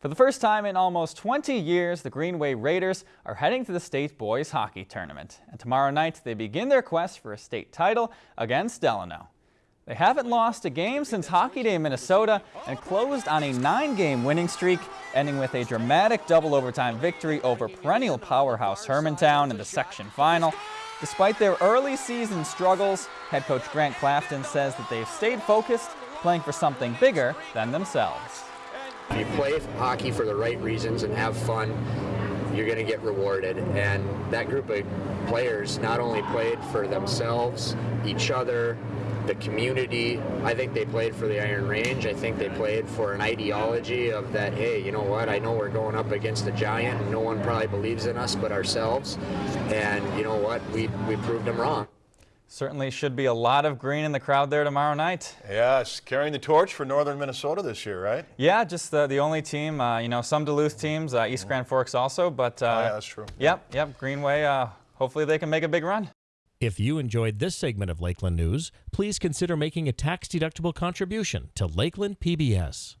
For the first time in almost 20 years, the Greenway Raiders are heading to the state boys hockey tournament. And tomorrow night, they begin their quest for a state title against Delano. They haven't lost a game since Hockey Day in Minnesota and closed on a nine-game winning streak, ending with a dramatic double overtime victory over perennial powerhouse Hermantown in the section final. Despite their early season struggles, head coach Grant Clafton says that they've stayed focused, playing for something bigger than themselves. If you play hockey for the right reasons and have fun, you're going to get rewarded. And that group of players not only played for themselves, each other, the community. I think they played for the Iron Range. I think they played for an ideology of that, hey, you know what, I know we're going up against a giant and no one probably believes in us but ourselves. And you know what, we, we proved them wrong. Certainly should be a lot of green in the crowd there tomorrow night. Yes, carrying the torch for Northern Minnesota this year, right? Yeah, just the, the only team, uh, you know, some Duluth teams, uh, East Grand Forks also, but uh, oh, yeah, that's true. Yep, yep, Greenway, uh, hopefully they can make a big run. If you enjoyed this segment of Lakeland News, please consider making a tax-deductible contribution to Lakeland PBS.